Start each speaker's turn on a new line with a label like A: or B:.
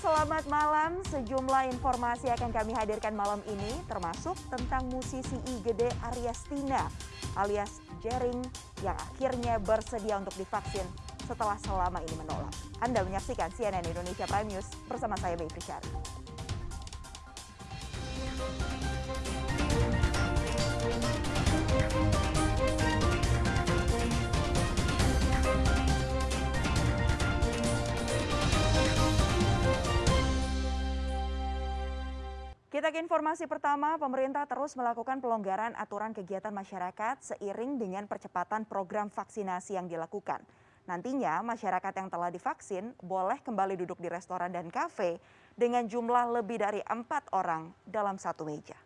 A: selamat malam. Sejumlah informasi akan kami hadirkan malam ini, termasuk tentang musisi IGD Aryastina alias Jering yang akhirnya bersedia untuk divaksin setelah selama ini menolak. Anda menyaksikan CNN Indonesia Prime News bersama saya Mayfri Syari. Kita ke informasi pertama, pemerintah terus melakukan pelonggaran aturan kegiatan masyarakat seiring dengan percepatan program vaksinasi yang dilakukan. Nantinya masyarakat yang telah divaksin boleh kembali duduk di restoran dan kafe dengan jumlah lebih dari empat orang dalam satu meja.